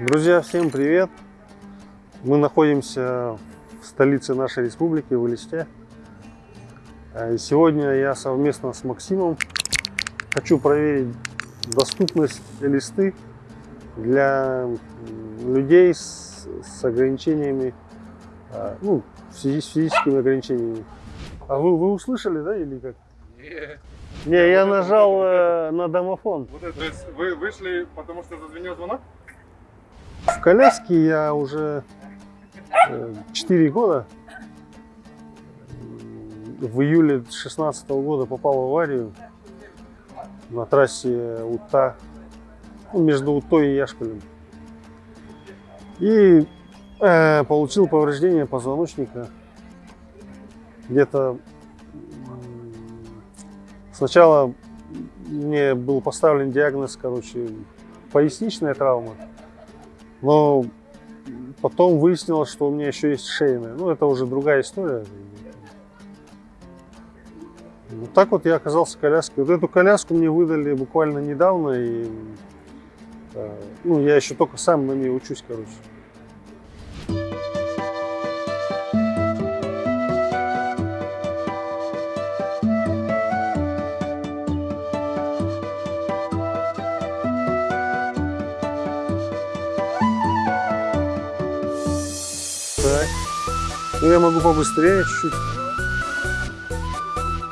Друзья, всем привет! Мы находимся в столице нашей республики, в Элисте. И сегодня я совместно с Максимом хочу проверить доступность Элисты для людей с, с ограничениями, а, ну, с физическими ограничениями. А вы, вы услышали, да, или как? Не. Не, я нажал э, на домофон. Вот это, то есть вы вышли, потому что зазвенел звонок? В коляске я уже э, 4 года. В июле 2016 года попал в аварию на трассе Ута, ну, между Утой и Яшкалем. И э, получил повреждение позвоночника. Где-то сначала мне был поставлен диагноз, короче, поясничная травма. Но потом выяснилось, что у меня еще есть шейная. Ну, это уже другая история. Вот так вот я оказался в коляске. Вот эту коляску мне выдали буквально недавно. И э, ну, я еще только сам на ней учусь, короче. Я могу побыстрее чуть-чуть.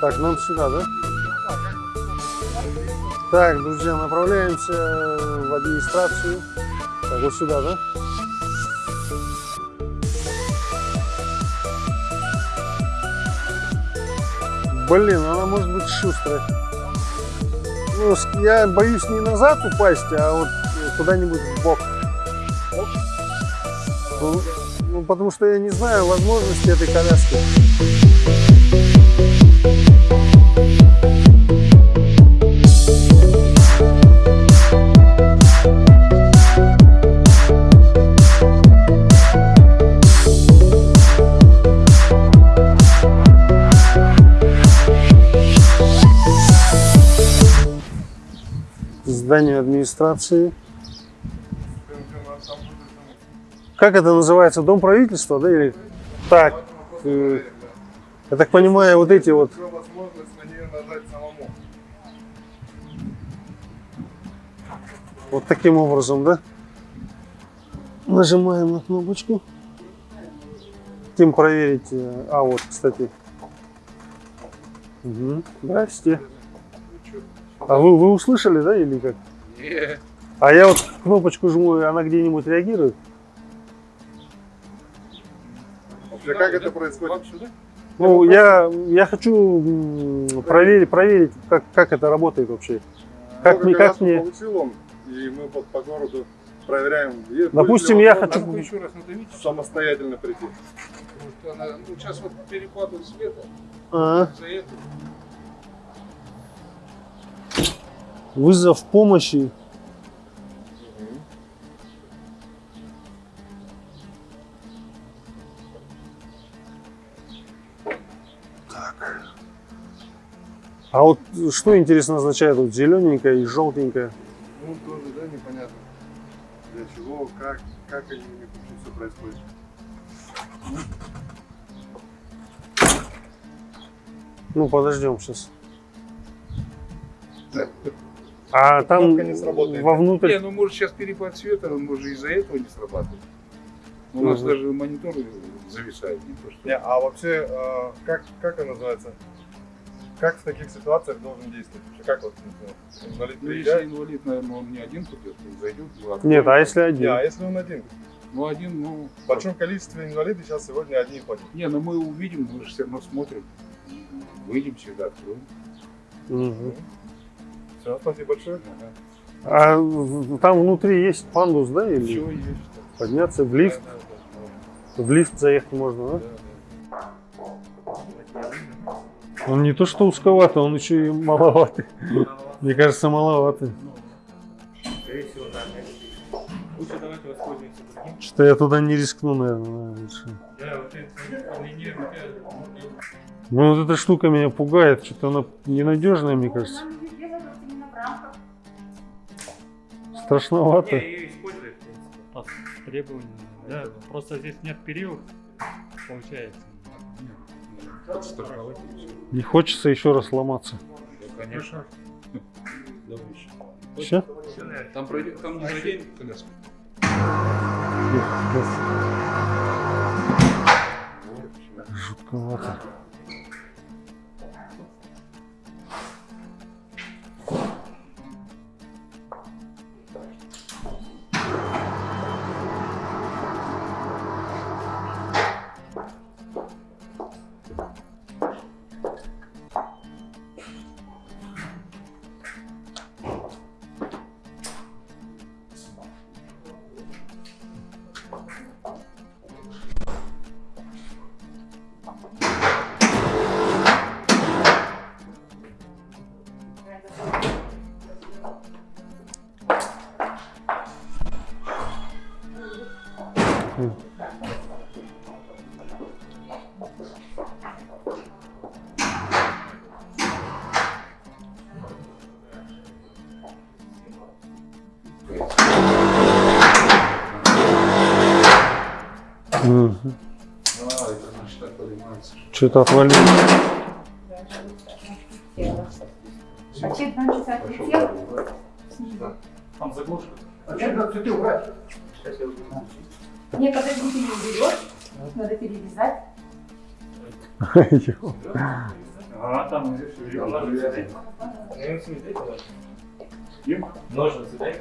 Так, нам сюда, да? Так, друзья, направляемся в администрацию. Так, вот сюда, да? Блин, она может быть шустрая. Ну, я боюсь не назад упасть, а вот куда-нибудь в бок. Ну, ну, потому что я не знаю возможности этой коляски. Здание администрации. Как это называется? Дом правительства, да? Или... Так, э, я так понимаю, вот эти вот. Вот таким образом, да? Нажимаем на кнопочку. Хотим проверить. э, А, вот, кстати. Угу. Здрасте. А вы, вы услышали, да, или как? Не. А я вот кнопочку жму, и она где-нибудь реагирует? Вообще, как это происходит? Ну, я, я хочу проверить, проверить как, как это работает вообще. Как мне- как мне- получил он, и мы вот по городу проверяем. Есть Допустим, я хочу- Надо еще раз надавить, самостоятельно прийти. что она, ну, сейчас вот перекладывает света, А, за это. вызов помощи. А вот что интересно означает вот зелененькое и желтенькое? Ну, тоже, да, непонятно. Для чего, как, как они у них все происходит. Ну, подождем сейчас. А там не сработает. вовнутрь... Не, ну может сейчас перепад света, он может из-за этого не срабатывать. У нас даже монитор зависает, не то что. Не, а вообще, э, как, как это называется? Как в таких ситуациях должен действовать? Как вот ну, инвалид Ну, если инвалид, наверное, он не один придет, он зайдет. ну. Нет, а если Не, один? а если он один? Ну, один, ну... В большом количестве инвалидов сейчас сегодня одни ходят. Не, ну мы увидим, мы же все равно смотрим. Выйдем всегда, откроем. Мгм. Все, спасибо большое. Ага. А там внутри есть пандус, да? Или Все есть. подняться в лифт? Да, да, В лифт заехать можно, да? да, Он не то что узковатый, он еще и маловатый. Мне кажется, маловатый. Скорее всего, да. Лучше давайте воспользуемся другим. Что я туда не рискну, наверное. лучше. Ну вот эта штука меня пугает, что-то она ненадежная, мне кажется. Страшновато. Требования. Да, просто здесь нет период, получается. Не хочется еще раз ломаться. Да, конечно. Давай еще. Все? Там пройдет, там не заденет коляску. Жутковато. Мгм. А, это значит так поднимается. Что-то отвалилось. Два часа отлетел. Там заглушка. Не, подождите, не уберешь. Надо перевязать. А, там ножницы дайте. Ножницы дайте.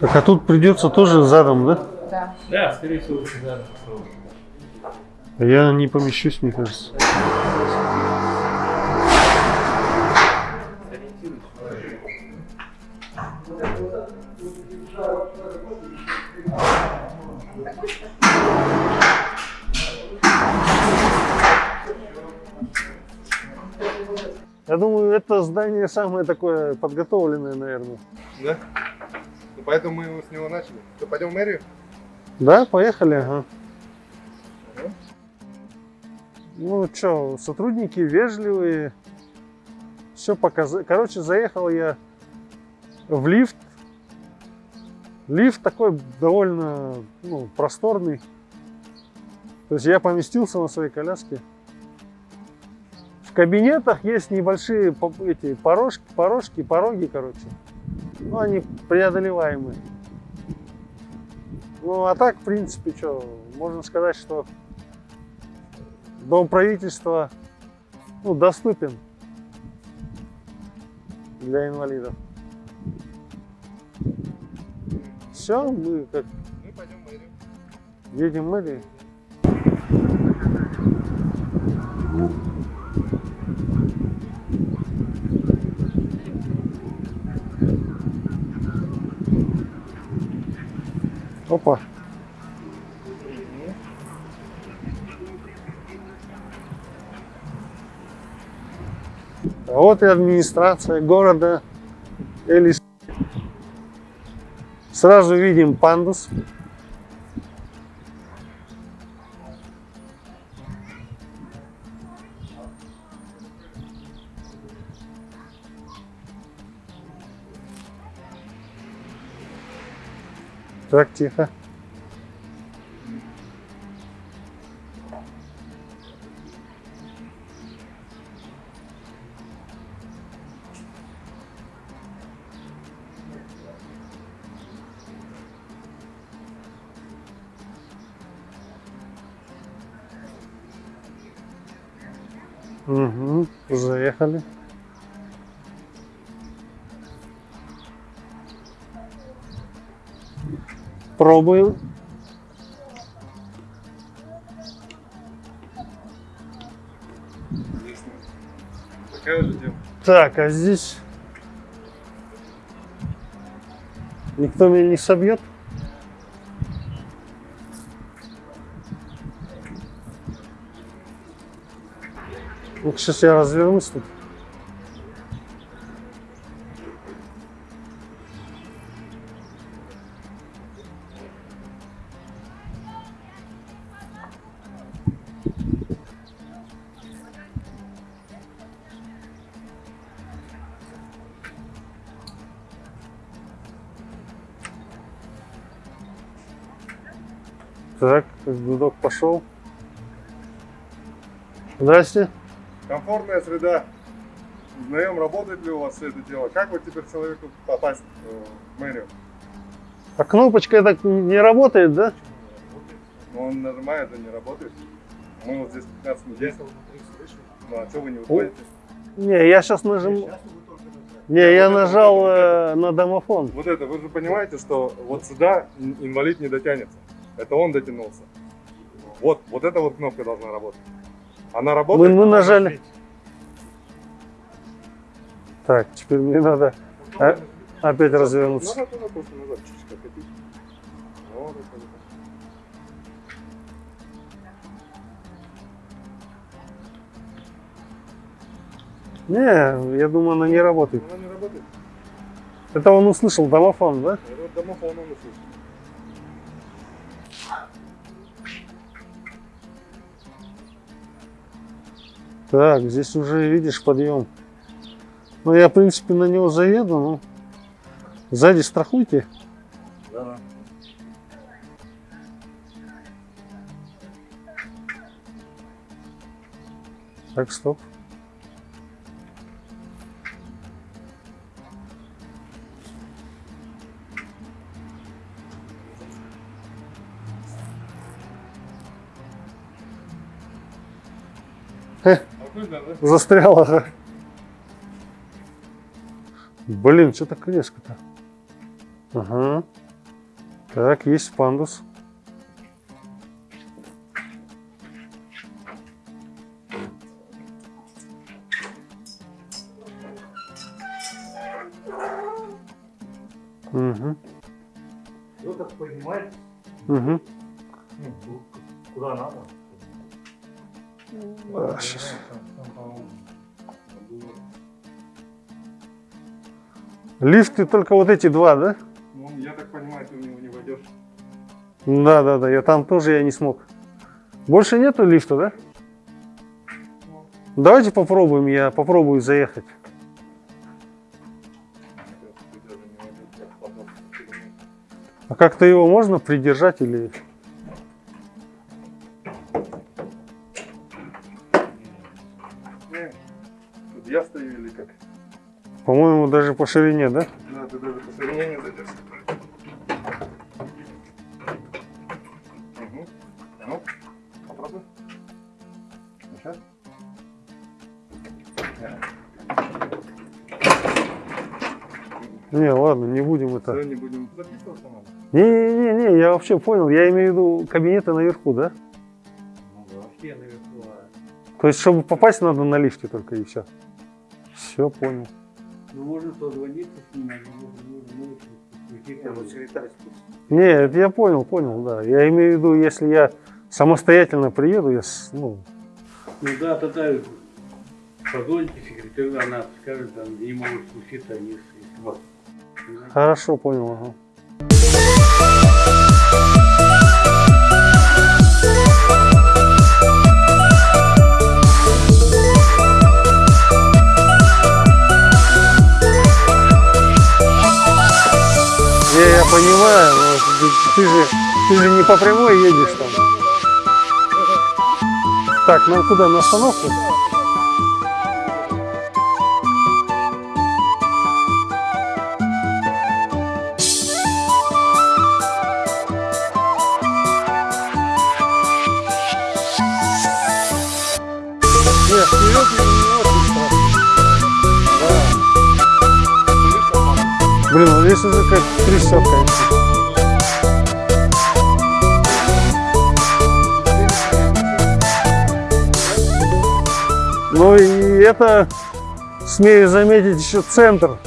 Так, а тут придется тоже задом, да? Да. Да, скорее всего, да. Я не помещусь, мне кажется. Думаю, это здание самое такое подготовленное, наверное. Да? Ну, поэтому мы с него начали. Что, пойдем в мэрию? Да, поехали, ага. Ну что, сотрудники вежливые, все показали. Короче, заехал я в лифт. Лифт такой довольно ну, просторный. То есть я поместился на своей коляске. В кабинетах есть небольшие эти порожки, порожки, пороги, короче. Ну, они преодолеваемые. Ну, а так, в принципе, что, можно сказать, что дом правительства ну, доступен для инвалидов. Все, мы как Мы пойдем мэрию. едем в мэрию. Опа. А вот и администрация города Элис. Сразу видим пандус. Так, тихо. Попробуем. Так, а здесь никто меня не собьет? Ну, сейчас я развернусь тут. Пошел. Здрасте. Комфортная среда. Узнаем, работает ли у вас все это дело. Как вот теперь человеку попасть э, в мэрию? А кнопочка так не работает, да? Ну, он нажимает, а не работает. Мы вот здесь 15 недель. Ну, а что вы не выходите? Не, я сейчас нажиму. Не, я нажал э, на домофон. Вот это, вы же понимаете, что вот сюда ин- инвалид не дотянется. Это он дотянулся. Вот, вот эта вот кнопка должна работать. Она Мы, работает? мы нажали. Так, теперь мне надо а- опять развернуться. Назад, назад, просто назад, чуть-чуть откатить. Вот это вот. Не, я думаю, она не работает. Она не работает. Это он услышал домофон, да? Это вот домофон он услышал. Так, здесь уже видишь подъем. Ну, я, в принципе, на него заеду, но сзади страхуйте. Да. Так, стоп. Да? Застряла. Блин, что так резко-то? Ага. Так, есть пандус. Угу. Ну так поднимать, Угу. ну, куда надо. А, щас. Лифты только вот эти два, да? Ну, я так понимаю, ты в него не войдешь. Да, да, да. Я там тоже я не смог. Больше нету лифта, да? Давайте попробуем. Я попробую заехать. А как-то его можно придержать или? По ширине, да? Да, ты даже по ширине не зайдешь. Угу. Ну, попробуй. Не, ладно, не будем это. Все, не будем записываться надо. Не-не-не, я вообще понял. Я имею в виду кабинеты наверху, да? Ну да, вообще наверху. а То есть, чтобы попасть, надо на лифте только и все. Все, понял. Ну можно позвониться с ним, Не, это я понял, понял, да. Я имею в виду, если я самостоятельно приеду, я, с- ну, Ну да, тогда позвоните секретарю, она скажет, там, не могут спуститься, они с- вот. хорошо понял. Ага. Ты, же, ты же не по прямой едешь там. Так, нам куда, на остановку? Нет, вперед не очень страшно. Да. Блин, вот здесь уже как трясет, конечно. Ну и это, смею заметить, еще центр.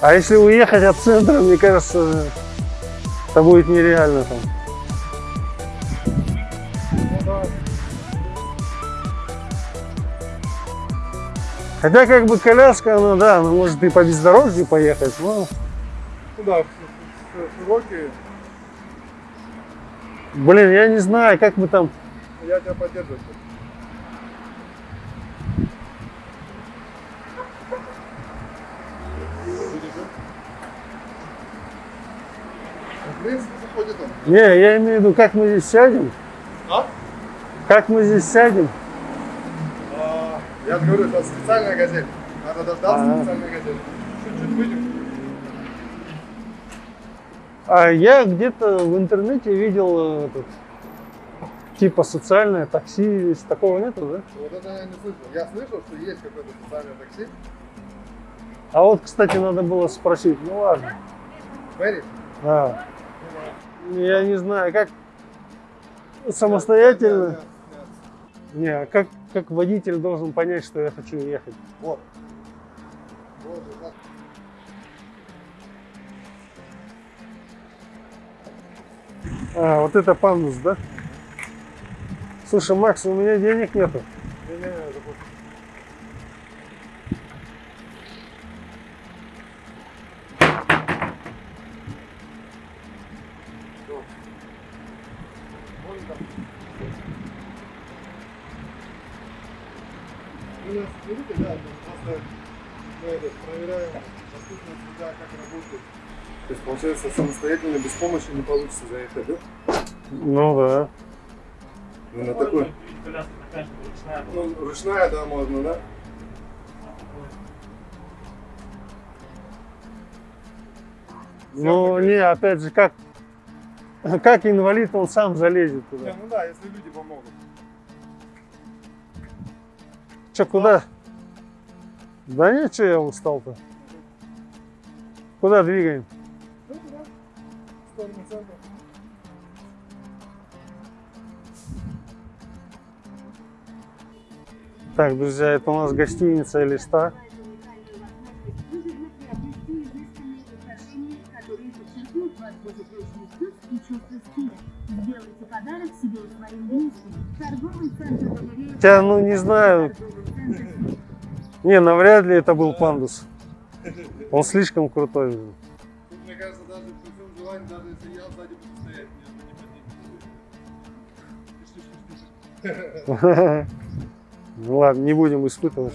А если уехать от центра, мне кажется, это будет нереально там. Хотя как бы коляска, она, да, она может и по бездорожью поехать, но, Ну да, широкие, блин, я не знаю, как мы там, я тебя поддерживаю. В принципе, заходит он. Не, я имею в виду, как мы здесь сядем, А? как мы здесь сядем, А, Я же говорю, это специальная газель. Надо дождаться Ага. специальной газели. Чуть-чуть выйдем. А я где-то в интернете видел э, этот, типа социальное такси, здесь такого нету, да? Вот это я не слышал. Я слышал, что есть какое-то специальное такси. А вот, кстати, надо было спросить, ну ладно. Мэри, Да. Я не знаю, как самостоятельно. Не, а как, как водитель должен понять, что я хочу ехать? Вот. Вот, вот. А, вот это пандус, да? Слушай, Макс, у меня денег нету. Помощи не получится заехать, да? Ну да. Ну, на такой. Ну, ручная, да, можно, да? Ну не, опять же, как, как инвалид он сам залезет Не, туда. ну да, если люди помогут. Че, куда? Да нет, что я устал-то. Куда двигаем? Сторону центра. Так, друзья, это у нас гостиница Листа. Хотя, ну, не знаю. Не, навряд ли это был пандус. Он слишком крутой. Ну ладно, не будем испытывать.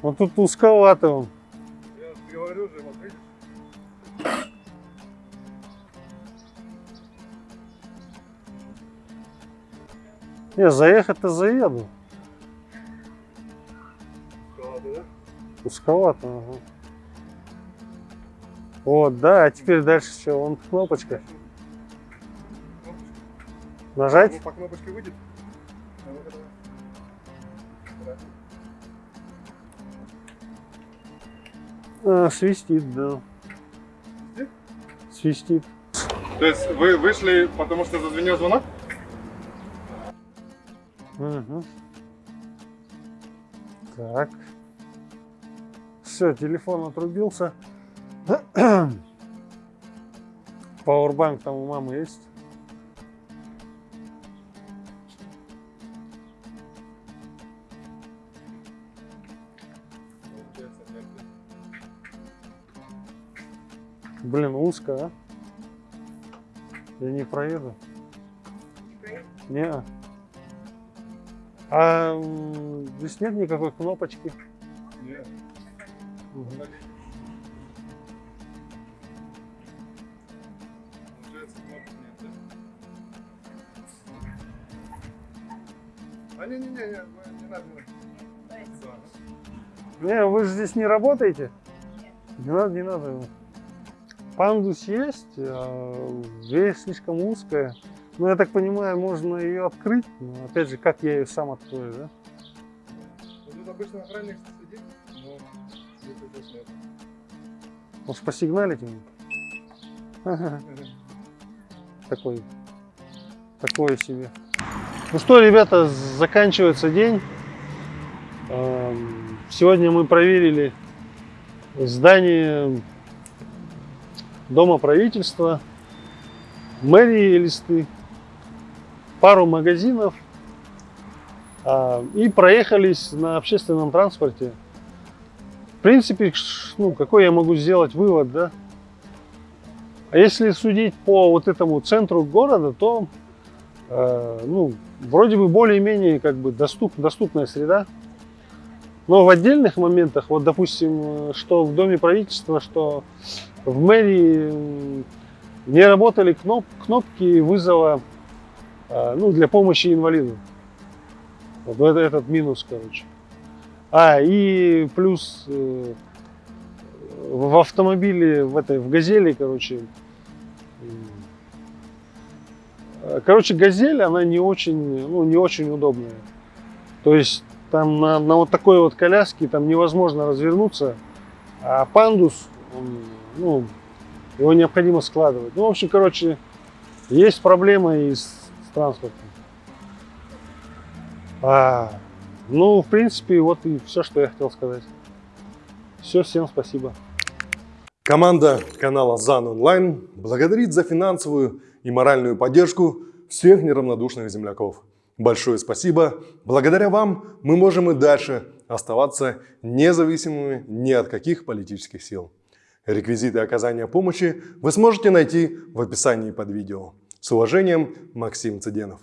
Вот тут узковато он. Я говорю же, вот видишь? Не, заехать-то заеду. Ладно, да? Узковато, ага. Вот, да, а теперь дальше что? Вон кнопочка. Нажать? Ну, по кнопочке выйдет. А свистит, да. Свистит? Свистит. То есть вы вышли, потому что зазвенел звонок? Мгм. Так. Все, телефон отрубился. Пауэрбанк там у мамы есть. Блин, узко, а? Я не проеду. Не. А м, здесь нет никакой кнопочки. Нет. Мгм. Получается, кнопок нет, да? А, не-не-не, не, не надо, не надо. Всё, ага. Не, вы же здесь не работаете? Не надо, не надо. Пандус есть, а дверь слишком узкая. Ну, я так понимаю, можно ее открыть. Но опять же, как я ее сам открою, да? Тут обычно охранник сидит, но здесь здесь нет. Может, посигналить ему? Такой. Такое себе. Ну что, ребята, заканчивается день. Эм, Сегодня мы проверили здание Дома правительства, мэрии Элисты, пару магазинов а, и проехались на общественном транспорте. В принципе, ну, какой я могу сделать вывод, да? А если судить по вот этому центру города, то э, ну, вроде бы более-менее как бы доступ, доступная среда. Но в отдельных моментах, вот допустим, э, что в Доме правительства, что в мэрии не работали кноп, кнопки вызова э, ну, для помощи инвалиду. Вот это, этот минус, короче. А, и плюс э, в автомобиле, в этой, в газели, короче, э, короче, газель, она не очень, ну, не очень удобная. То есть там на, на вот такой вот коляске там невозможно развернуться, а пандус, он, ну, его необходимо складывать. Ну, в общем, короче, есть проблема и с, с транспортом. А, ну, в принципе, вот и все, что я хотел сказать. Все, всем спасибо. Команда канала ЗАН Онлайн благодарит за финансовую и моральную поддержку всех неравнодушных земляков. Большое спасибо. Благодаря вам мы можем и дальше оставаться независимыми ни от каких политических сил. Реквизиты оказания помощи вы сможете найти в описании под видео. С уважением, Максим Цыденов.